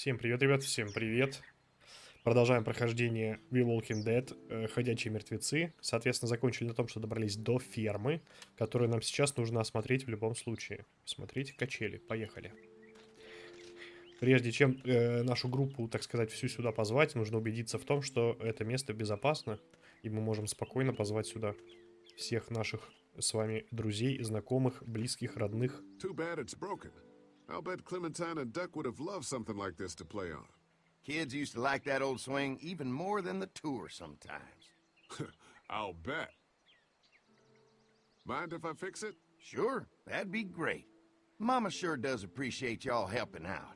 Всем привет, ребят, всем привет. Продолжаем прохождение We Walking Dead, э, Ходячие мертвецы. Соответственно, закончили на том, что добрались до фермы, которую нам сейчас нужно осмотреть в любом случае. Смотрите качели, поехали. Прежде чем э, нашу группу, так сказать, всю сюда позвать, нужно убедиться в том, что это место безопасно, и мы можем спокойно позвать сюда всех наших с вами друзей, знакомых, близких, родных. Too bad it's broken. I'll bet Clementine and Duck would have loved something like this to play on. Kids used to like that old swing even more than the tour sometimes. I'll bet. Mind if I fix it? Sure, that'd be great. Mama sure does appreciate y'all helping out.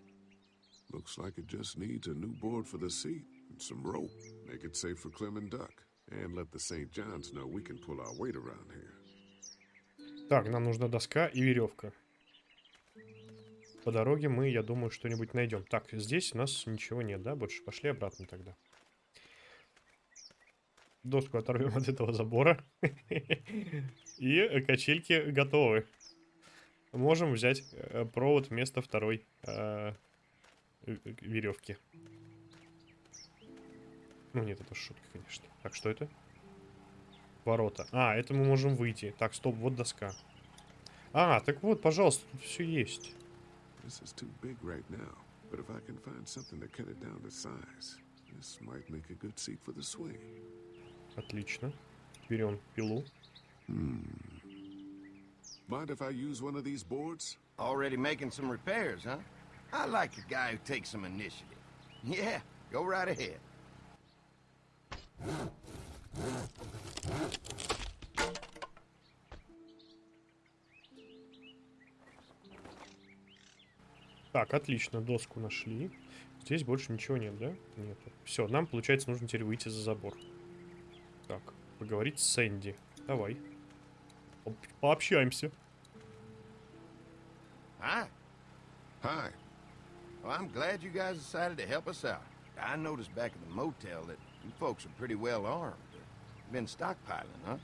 Looks like it just needs a new board for the seat and some rope. Make it safe for Clem and Duck. And let the St. John's know we can pull our weight around here. Так, нам нужна доска и веревка. По дороге мы, я думаю, что-нибудь найдем. Так, здесь у нас ничего нет, да? Больше пошли обратно тогда. Доску оторвем от этого забора. И качельки готовы. Можем взять э, провод вместо второй э, веревки. Ну нет, это шутка, конечно. Так, что это? Ворота. А, это мы можем выйти. Так, стоп, вот доска. А, так вот, пожалуйста, тут все есть. This is too big right now, but if I can find something to cut it down to size, this might make a good seat for the swing. Отлично. Берем пилу. Mind if I use one of these boards? Already making some repairs, huh? I like a guy who takes some initiative. Yeah, go right ahead. Так, отлично, доску нашли. Здесь больше ничего нет, да? Нет. Все, нам, получается, нужно теперь выйти за забор. Так, поговорить с Сэнди. Давай. По- Пообщаемся. Hi. Hi. Well, I'm glad you guys decided to help us out. I noticed back at the motel that you folks are pretty well armed. Been stockpiling, huh?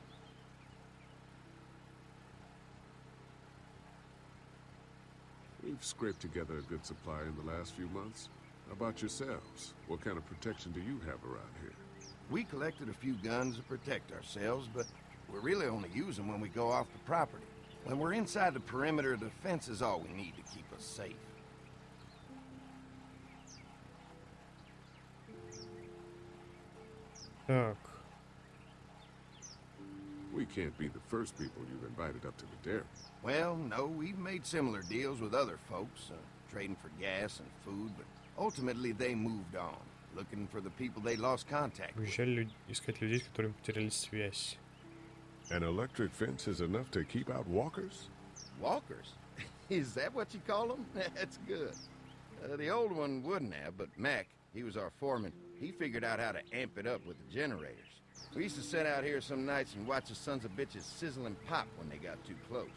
We've scraped together a good supply in the last few months. How about yourselves? What kind of protection do you have around here? We collected a few guns to protect ourselves, but we really only use them when we go off the property. When we're inside the perimeter, the fence is all we need to keep us safe. Так, We can't be the first people you've invited up to the dairy. Well, no, we've made similar deals with other folks, uh, trading for gas and food, but ultimately they moved on, looking for the people they lost contact with. уезжали лю- искать людей, с которыми потеряли связь. An electric fence is enough to keep out walkers? Walkers? is that what you call them? That's good. Uh, the old one wouldn't have, but Mac, he was our foreman, he figured out how to amp it up with the generators. We used to sit out here some nights and watch the sons of bitches sizzle and pop when they got too close.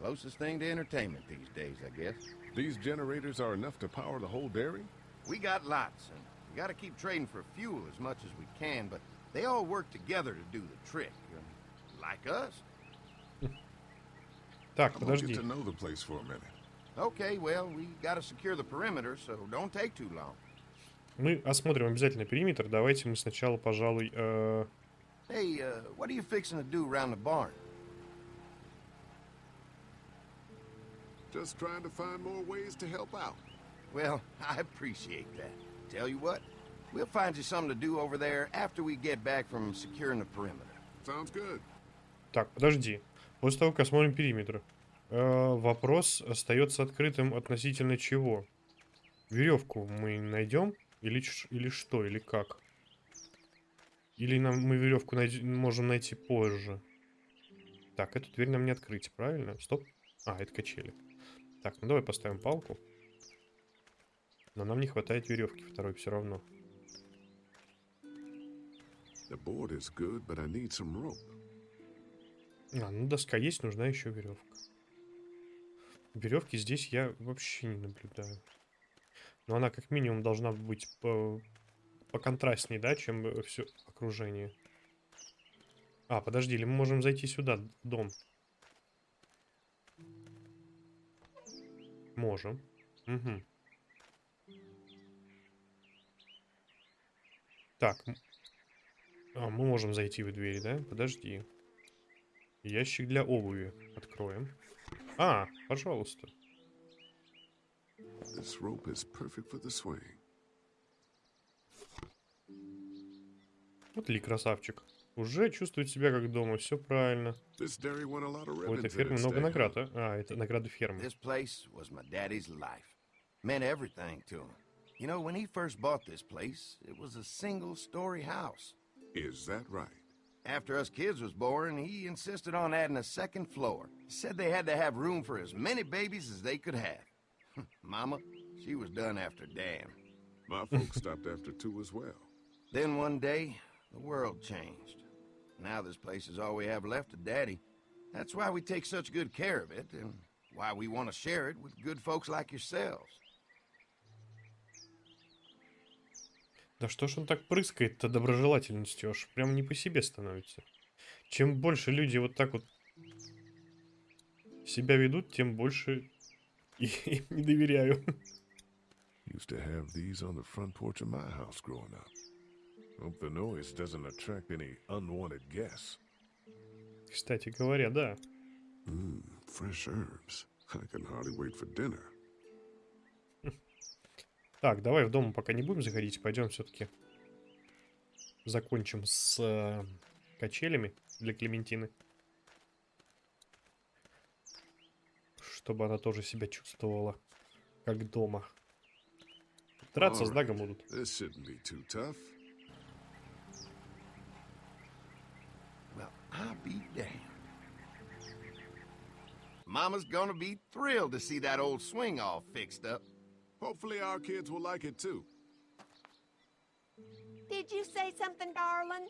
Closest thing to entertainment these days, I guess. These generators are enough to power the whole dairy? We got lots, and we gotta keep trading for fuel as much as we can, but they all work together to do the trick. um, Like us. Так, I'm gonna подожди. get to know the place for a minute. Okay, well, we gotta secure the perimeter, so don't take too long. Мы осмотрим обязательно периметр. Давайте мы сначала, пожалуй... э, Hey, uh, what are you fixing to do around the barn? Just trying to find more ways to help out. Well, I appreciate that. Tell you what, we'll find you something to do over there after we get back from securing the perimeter. Sounds good. Так, подожди. После того, как осмотрим периметр, э, вопрос остается открытым относительно чего? Веревку мы найдем? Или, или что? Или как? Или нам, мы веревку найд- можем найти позже? Так, эту дверь нам не открыть, правильно? Стоп. А, это качели. Так, ну давай поставим палку. Но нам не хватает веревки второй все равно. Good. А, ну доска есть, нужна еще веревка. Веревки здесь я вообще не наблюдаю. Но она как минимум должна быть по, поконтрастней, да, чем все окружение. А, подожди, или мы можем зайти сюда, дом? Можем. Угу. Так. А, мы можем зайти в двери, да? Подожди. Ящик для обуви. Откроем. А, пожалуйста. This rope is perfect for the swing. Вот ли красавчик. Уже чувствует себя как дома, все правильно. This dairy won a lot of У этой ribbons in фермы its много day, huh? наград, а? А, это награды фермы. This place was my daddy's life. Meant everything to him. You know, when he first bought this place, it was a single story house. Is that right? After us kids was born, he insisted on adding a second floor. Said they had to have room for as many babies as they could have. Mama, she was done after Dan. My folks stopped after two as well. Then one day, the world changed. Now this place is all we have left of Daddy. That's why we take such good care of it, and why we want to share it with good folks like yourselves. Да что ж он так прыскает-то доброжелательностью, аж прям не по себе становится. Чем больше люди вот так вот себя ведут, тем больше им не доверяю. Used to have these on the front porch of my house growing up. Hope the noise doesn't attract any unwanted guests. Кстати говоря, да. Mmm, fresh herbs. I can hardly wait for dinner. Так, давай в дом пока не будем заходить, пойдем все-таки закончим с э, качелями для Клементины. Чтобы она тоже себя чувствовала как дома. Драться с Alright. Дагом будут. I'll be damned. Mama's gonna be thrilled to see that old swing all fixed up. Hopefully our kids will like it too. Did you say something, darling?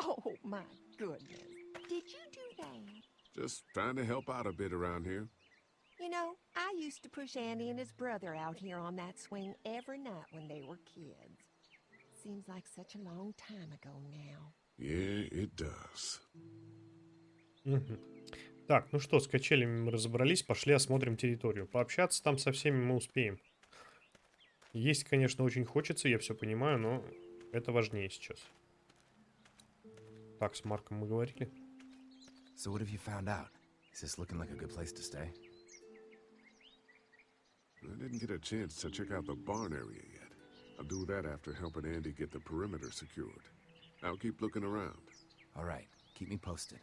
Oh, my goodness. Did you do that? Just trying to help out a bit around here. You know, I used to push Andy and his brother out here on that swing every night when they were kids. Seems like such a long time ago now. Yeah, it does. Так, ну что, с качелями мы разобрались, пошли осмотрим территорию. Пообщаться там со всеми мы успеем. Есть, конечно, очень хочется, я все понимаю, но это важнее сейчас. Так, с Марком мы говорили. So what have you found out? Is this looking like a good place to stay? I didn't get a chance to check out the barn area yet. I'll do that after helping Andy get the perimeter secured. I'll keep looking around. All right, keep me posted.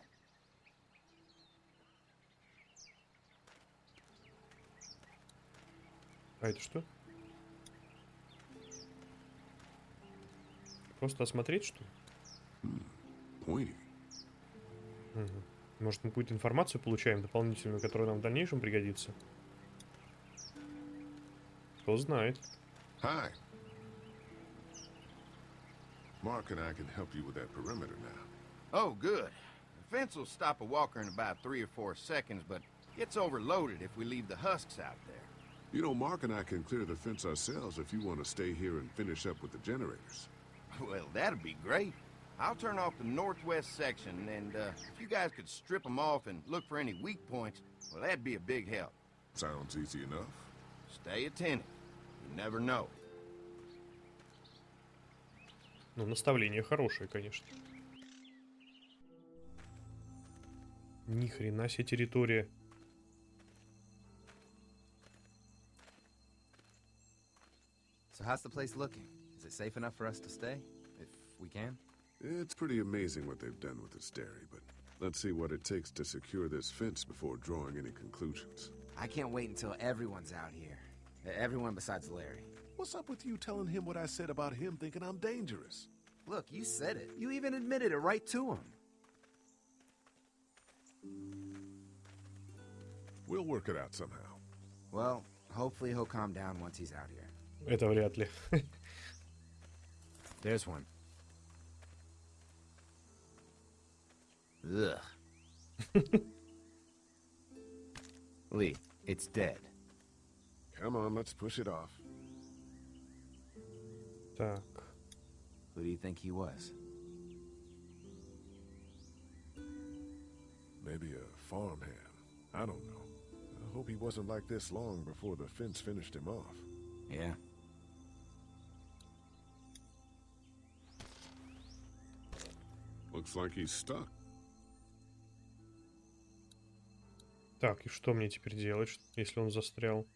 А это что? Просто осмотреть, что ли? Мгм. Может, мы какую-то информацию получаем дополнительную, которая нам в дальнейшем пригодится? Кто знает. Hi. And I can help you with that perimeter now. Oh, good. The fence will stop a walker in about three or four seconds, but it's overloaded if we leave the husks out there. You know, Mark and I can clear the fence ourselves if you want to stay here and finish up with the generators. Well, that'd be great. I'll turn off the northwest section, and uh, if you guys could strip them off and look for any weak points, well, that'd be a big help. Sounds easy enough. Stay attentive. You never know. Ну, наставление хорошее, конечно. Ни хрена себе территория. So how's the place looking? Is it safe enough for us to stay? If we can? It's pretty amazing what they've done with this dairy, but let's see what it takes to secure this fence before drawing any conclusions. I can't wait until everyone's out here. E- Everyone besides Larry. What's up with you telling him what I said about him thinking I'm dangerous? Look, you said it. You even admitted it right to him. We'll work it out somehow. Well, hopefully he'll calm down once he's out here. Это вряд ли. There's one. Ugh. Lee, it's dead. Come on, let's push it off. Так. Who do you think he was? Maybe a farmhand. I don't know. I hope he wasn't like this long before the fence finished him off. Yeah. Looks like he's stuck. Так, и что мне теперь делать, если он застрял?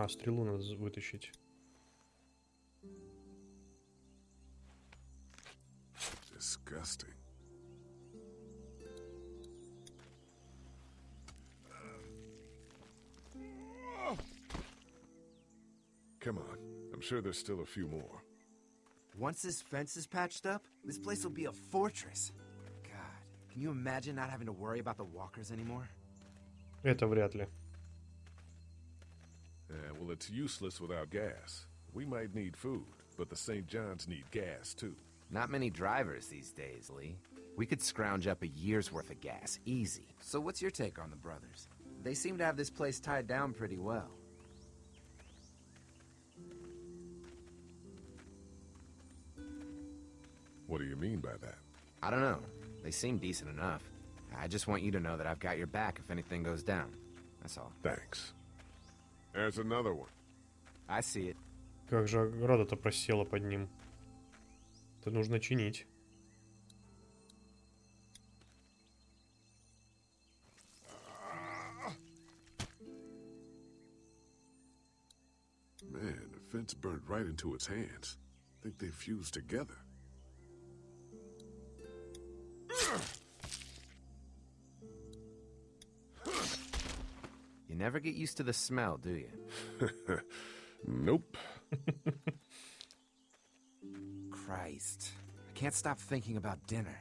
А, стрелу надо з- вытащить. Disgusting. Come on. I'm sure there's still a few more. Once this fence is patched up, this place will be a fortress. God, can you imagine not having to worry about the walkers anymore? Это вряд ли. Yeah, well, it's useless without gas. We might need food, but the St. John's need gas, too. Not many drivers these days, Lee. We could scrounge up a year's worth of gas, easy. So what's your take on the brothers? They seem to have this place tied down pretty well. What do you mean by that? I don't know. They seem decent enough. I just want you to know that I've got your back if anything goes down. That's all. Thanks. There's another one. I see it. Как же ограда-то просела под ним. Это нужно чинить. Man, the fence burned right into its hands. think they fused together. Never get used to the smell, do you? Nope. Christ. I can't stop thinking about dinner.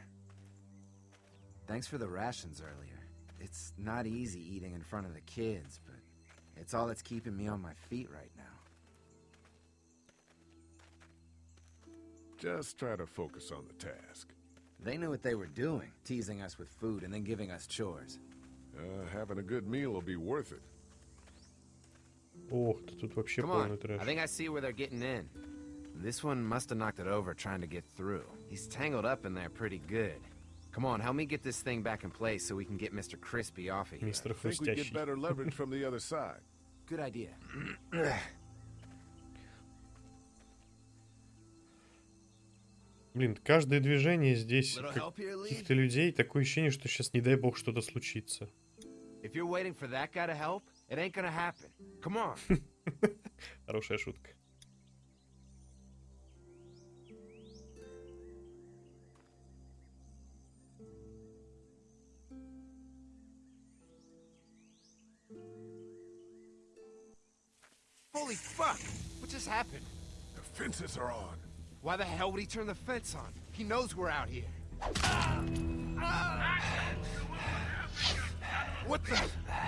Thanks for the rations earlier. It's not easy eating in front of the kids, but it's all that's keeping me on my feet right now. Just try to focus on the task. They knew what they were doing, teasing us with food and then giving us chores. Uh, having a good meal will be worth it. Ох, ты тут вообще Come полный on, трэш. I think I see where they're getting in. This one must have knocked it over trying to get through. He's tangled up in there pretty good. Come on, help me get this thing back in place so we can get Mr. Crispy off of here. Мистер Think we get better leverage from the other side. Good idea. Блин, каждое движение здесь каких-то людей, такое ощущение, что сейчас, не дай бог, что-то случится. If you're waiting for that guy to help, it ain't gonna happen. Come on. Хорошая шутка. Holy fuck! What just happened? The fences are on. Why the hell would he turn the fence on? He knows we're out here. What the? Get to the gate.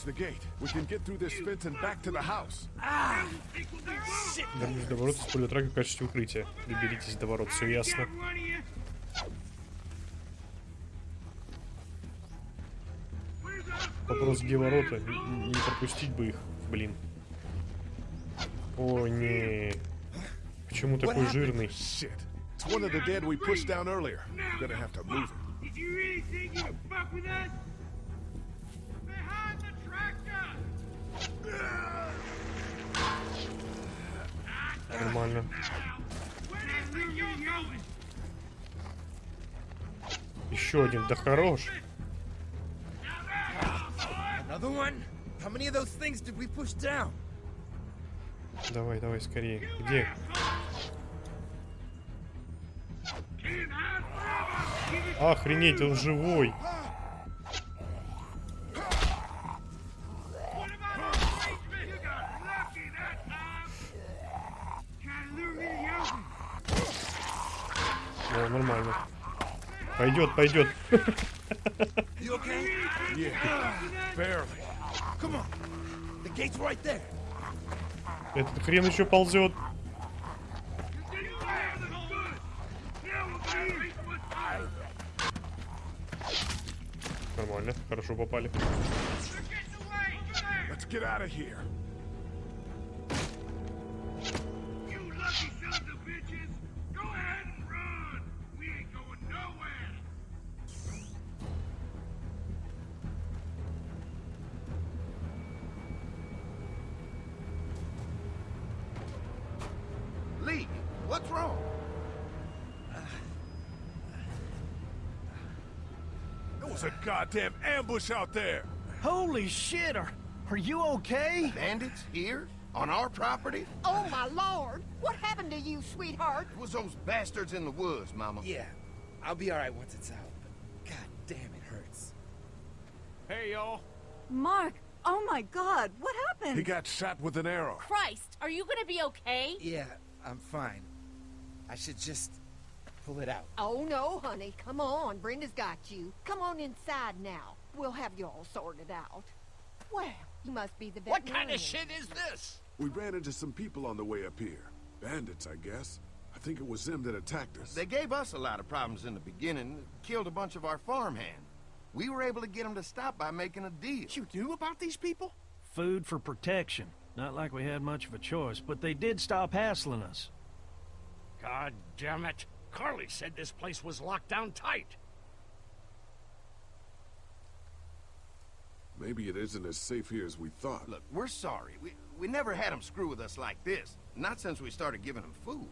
reach the gate, we can get through this fence and back to the house. Вернись до ворот, используя трак в качестве укрытия. Доберитесь до ворот, все ясно. Вопрос, где ворота? Не пропустить бы их, блин. О, не. Почему такой жирный? It's one of the dead we pushed down earlier. Gonna have to move it. Did you really think you fuck with us? Нормально. Еще один, да хорош. Давай, давай, скорее. Где? Охренеть, он живой. The gate's right there. Этот хрен еще ползет. Нормально, хорошо попали. Let's get out of here. Goddamn ambush out there. Holy shit, are, are you okay? Bandits here? On our property? Oh, my lord! What happened to you, sweetheart? It was those bastards in the woods, Mama. Yeah, I'll be alright once it's out, but god damn, it hurts. Hey, y'all. Mark, oh my god, what happened? He got shot with an arrow. Christ, are you gonna be okay? Yeah, I'm fine. I should just pull it out. Oh, no, honey. Come on. Brenda's got you. Come on inside now. We'll have you all sorted out. Well, you must be the What kind of shit is this? We ran into some people on the way up here. Bandits, I guess. I think it was them that attacked us. They gave us a lot of problems in the beginning, killed a bunch of our farmhand. We were able to get them to stop by making a deal. You knew about these people? Food for protection. Not like we had much of a choice, but they did stop hassling us. God damn it. Carly said this place was locked down tight. Maybe it isn't as safe here as we thought. Look, we're sorry. We, we never had them screw with us like this. Not since we started giving them food.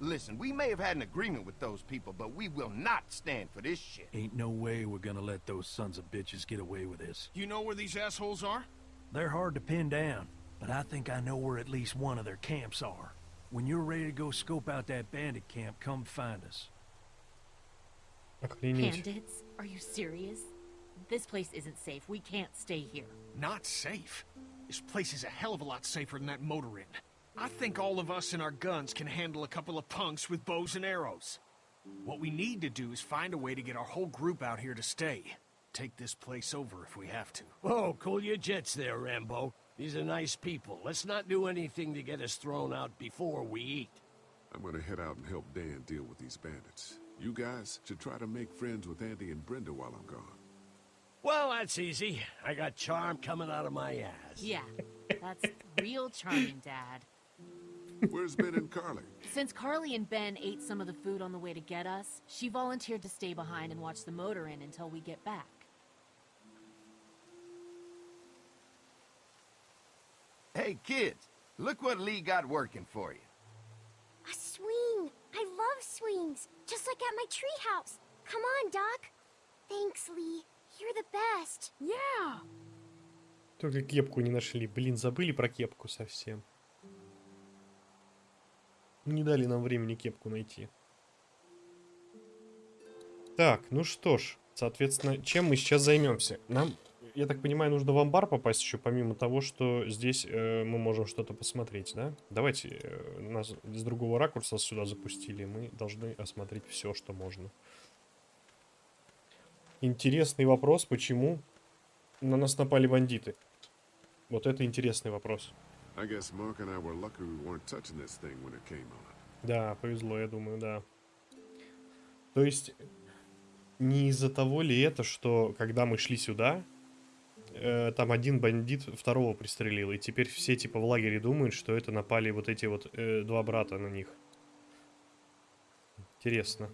Listen, we may have had an agreement with those people, but we will not stand for this shit. Ain't no way we're gonna let those sons of bitches get away with this. You know where these assholes are? They're hard to pin down, but I think I know where at least one of their camps are. When you're ready to go scope out that bandit camp, come find us. Bandits? Are you serious? This place isn't safe. We can't stay here. Not safe? This place is a hell of a lot safer than that motor inn. I think all of us and our guns can handle a couple of punks with bows and arrows. What we need to do is find a way to get our whole group out here to stay. Take this place over if we have to. Whoa, cool your jets there, Rambo. These are nice people. Let's not do anything to get us thrown out before we eat. I'm gonna head out and help Dan deal with these bandits. You guys should try to make friends with Andy and Brenda while I'm gone. Well, that's easy. I got charm coming out of my ass. Yeah, that's real charming, Dad. Where's Ben and Carly? Since Carly and Ben ate some of the food on the way to get us, she volunteered to stay behind and watch the motor in until we get back. Hey, kids, look what Lee got working for you. A swing! I love swings, just like at my treehouse. Come on, Doc. Thanks, Lee. You're the best. Yeah. Только кепку не нашли. Блин, забыли про кепку совсем. Не дали нам времени кепку найти. Так, ну что ж, соответственно, чем мы сейчас займемся? Нам, я так понимаю, нужно в амбар попасть еще, помимо того, что здесь э, мы можем что-то посмотреть, да? Давайте, э, нас с другого ракурса сюда запустили, мы должны осмотреть все, что можно. Интересный вопрос, почему на нас напали бандиты? Вот это интересный вопрос. Да, повезло, я думаю, да. То есть, не из-за того ли это, что когда мы шли сюда, э, там один бандит второго пристрелил, и теперь все типа в лагере думают, что это напали вот эти вот э, два брата на них. Интересно.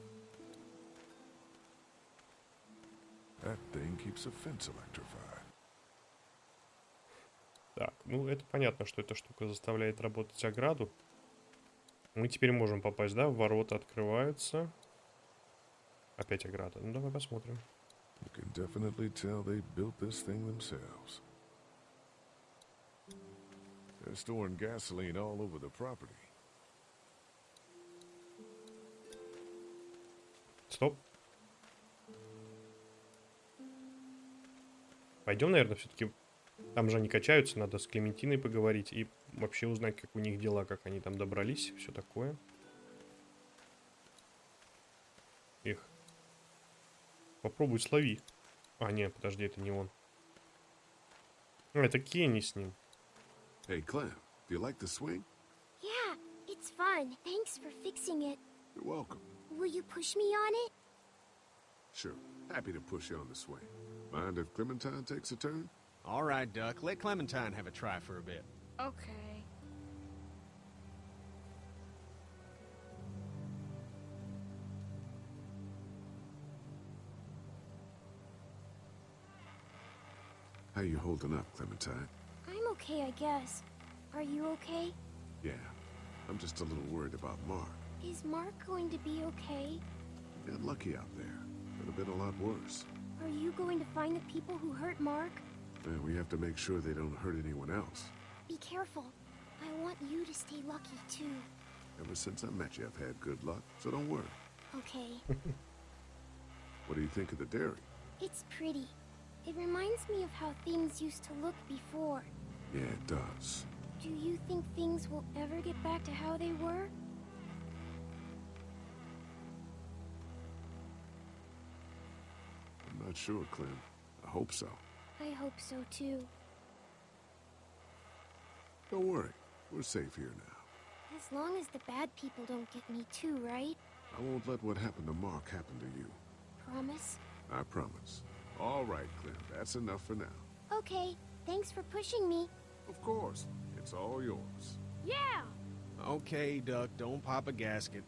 Так, ну это понятно, что эта штука заставляет работать ограду. Мы теперь можем попасть, да? Ворота открываются. Опять ограда. Ну давай посмотрим. You can definitely tell they built this thing themselves. They're storing gasoline all over the property. Стоп. Пойдем, наверное, все-таки. Там же они качаются, надо с Клементиной поговорить и вообще узнать, как у них дела, как они там добрались, все такое. Попробуй слови. А, нет, подожди, это не он. А, это Кенни с ним. Hey, Clem, Do you like the swing? Yeah, it's fun. Thanks for fixing it. You're welcome. Will you push me on it? Sure. Happy to push you on the swing. Mind if Clementine takes a turn? All right, Duck. Let Clementine have a try for a bit. Okay. How you holding up, Clementine? I'm okay, I guess. Are you okay? Yeah. I'm just a little worried about Mark. Is Mark going to be okay? Got lucky out there. Could have been a lot worse. Are you going to find the people who hurt Mark? And we have to make sure they don't hurt anyone else. Be careful. I want you to stay lucky, too. Ever since I met you, I've had good luck, so don't worry. Okay. What do you think of the dairy? it's pretty. It reminds me of how things used to look before. Yeah, it does. Do you think things will ever get back to how they were? I'm not sure, Clem. I hope so. I hope so, too. Don't worry. We're safe here now. As long as the bad people don't get me too, right? I won't let what happened to Mark happen to you. Promise? I promise. All right, Clem. That's enough for now. Okay. Thanks for pushing me. Of course. It's all yours. Yeah! Okay, Duck, don't pop a gasket.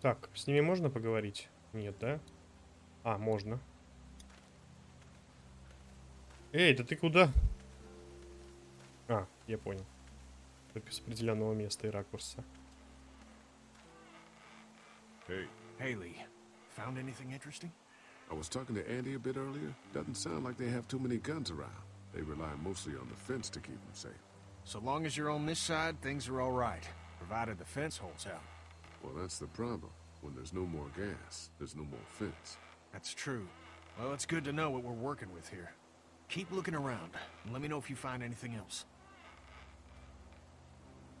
Так, с ними можно поговорить? Нет, да? А, можно. Эй, да ты куда? А, я понял. Только с определенного места и ракурса. Hey, Haley, found anything interesting? I was talking to Andy a bit earlier. Doesn't sound like they have too many guns around. They rely mostly on the fence to keep them safe. So long as you're on this side, things are all right, provided the fence holds out. Well, that's the problem. When there's no more gas, there's no more fence. That's true. Well, it's good to know what we're working with here. Keep looking around, and let me know if you find anything else.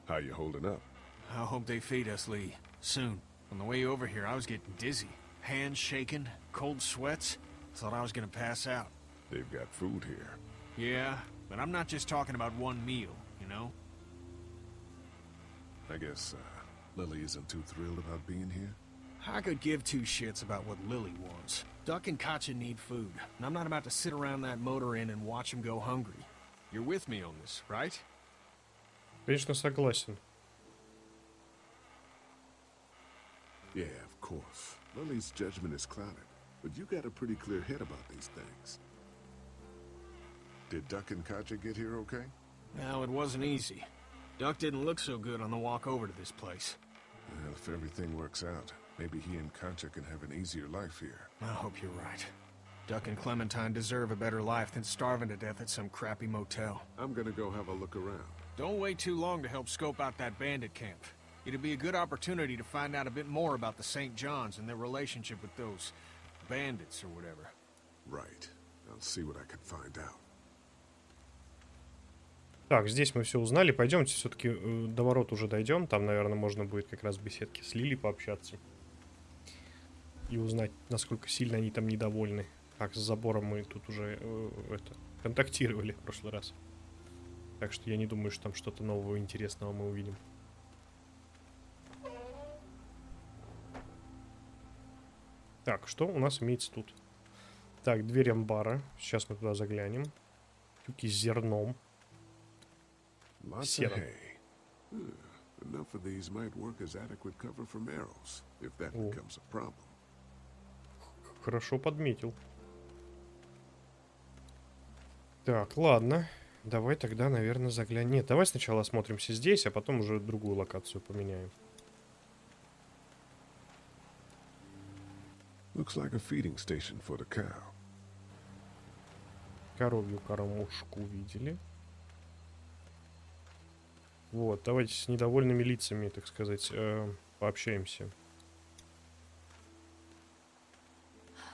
How you holding up? I hope they feed us, Lee. Soon. On the way over here, I was getting dizzy. Hands shaking, cold sweats. Thought I was gonna pass out. They've got food here. Yeah, but I'm not just talking about one meal, you know? I guess, uh, Lily isn't too thrilled about being here? I could give two shits about what Lily wants. Duck and Katja need food, and I'm not about to sit around that motor inn and watch them go hungry. You're with me on this, right? Конечно, согласен. Yeah, of course. Lily's judgment is clouded, but you got a pretty clear head about these things. Did Duck and Katja get here okay? No, it wasn't easy. Duck didn't look so good on the walk over to this place. Well, if everything works out, maybe he and Katja can have an easier life here. I hope you're right. Duck and Clementine deserve a better life than starving to death at some crappy motel. I'm gonna go have a look around. Don't wait too long to help scope out that bandit camp. It'd be a good opportunity to find out a bit more about the St. John's and their relationship with those bandits or whatever. Right. I'll see what I can find out. Так, здесь мы все узнали. Пойдемте все-таки до ворот уже дойдем. Там, наверное, можно будет как раз в беседке с Лили пообщаться. И узнать, насколько сильно они там недовольны. Так, с забором мы тут уже э, это, контактировали в прошлый раз. Так что я не думаю, что там что-то нового интересного мы увидим. Так, что у нас имеется тут? Так, дверь амбара. Сейчас мы туда заглянем. Тюки с зерном. Lots of Серым. hay. Enough of these might work as adequate cover from arrows, if that О. becomes a problem. Хорошо подметил. Так, ладно. Давай тогда, наверное, заглянем. Нет, давай сначала осмотримся здесь, а потом уже другую локацию поменяем. Looks like a feeding station for the cow. Коровью кормушку видели. Вот, давайте с недовольными лицами, так сказать, э, пообщаемся.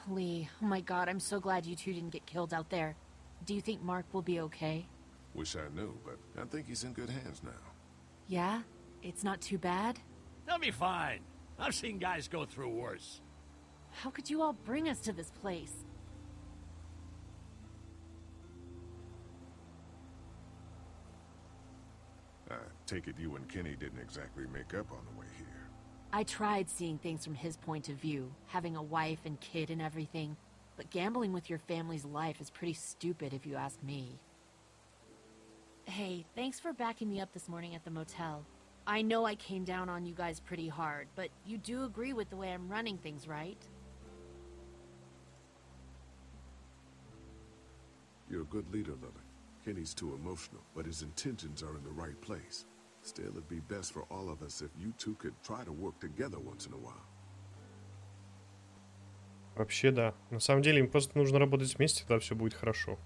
Lee, oh my god, I'm so glad you two didn't get killed out there. Do you think Mark will be okay? Wish I knew, but I think he's in good hands now. Yeah? It's not too bad? They'll be fine. I've seen guys go through worse. How could you all bring us to this place? I Take it you and Kenny didn't exactly make up on the way here. I tried seeing things from his point of view, having a wife and kid and everything, but gambling with your family's life is pretty stupid if you ask me. Hey, thanks for backing me up this morning at the motel. I know I came down on you guys pretty hard, but you do agree with the way I'm running things, right? You're a good leader, Lily. Kenny's too emotional, but his intentions are in the right place. Still, it'd be best for all of us if you two could try to work together once in a while. Вообще, да. На самом деле, им просто нужно работать вместе, тогда все будет хорошо.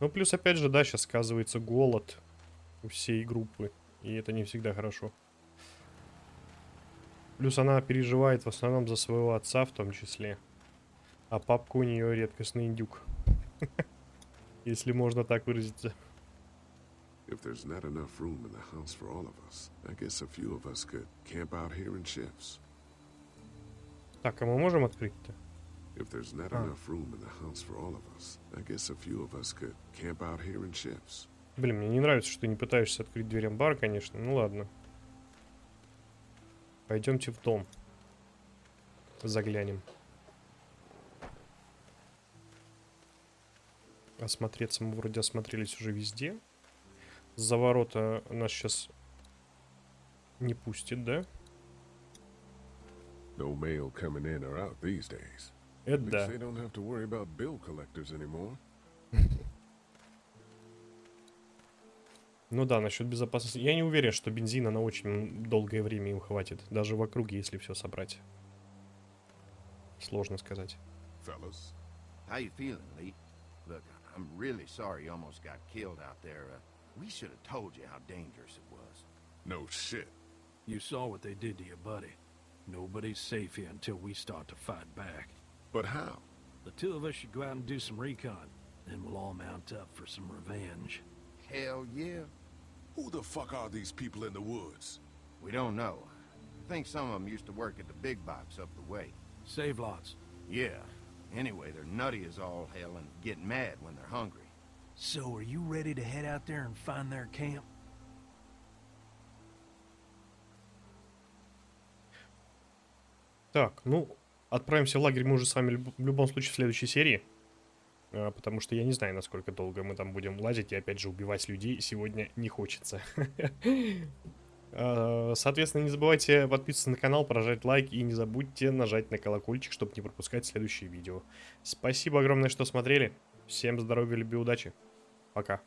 Ну, плюс, опять же, да, сейчас сказывается голод у всей группы. И это не всегда хорошо. Плюс она переживает в основном за своего отца в том числе. А папка у нее редкостный индюк. Если можно так выразиться. If there's not enough room in the house for all of us, I guess a few of us could camp out here in shifts. Так, а мы можем открыть-то? If there's not Ah. enough room in the house for all of us, I guess a few of us could camp out here in shifts. Блин, мне не нравится, что ты не пытаешься открыть дверь амбара, конечно. Ну ладно. Пойдемте в дом. Заглянем. Осмотреться мы вроде осмотрелись уже везде. За ворота нас сейчас не пустит, да? No mail coming in or out these days. Это да. they don't have to worry about bill collectors anymore. Ну да, насчет безопасности. Я не уверен, что бензина на очень долгое время им хватит. Даже в округе, если все собрать. Сложно сказать. Fellas, How you feeling, Lee? Look, I'm really sorry you almost got killed out there. Uh, we should have told you how dangerous it was. no shit. You saw what they did to your buddy. Nobody's safe here until we start to fight back. But how? The two of us should go out and do some recon. Then we'll all mount up for some revenge. Hell yeah. Who the fuck are these people in the woods? We don't know. I think some of them used to work at the big box up the way. Save lots. Yeah. Anyway, they're nutty as all hell and get mad when they're hungry. So, are you ready to head out there and find their camp? Так, ну, отправимся в лагерь мы уже с вами в любом случае в следующей серии. А, Потому что я не знаю, насколько долго мы там будем лазить и опять же убивать людей сегодня не хочется. А, Соответственно, не забывайте подписываться на канал, прожать лайк и не забудьте нажать на колокольчик, чтобы не пропускать следующие видео. Спасибо огромное, что смотрели. Всем здоровья, любви, удачи. Пока.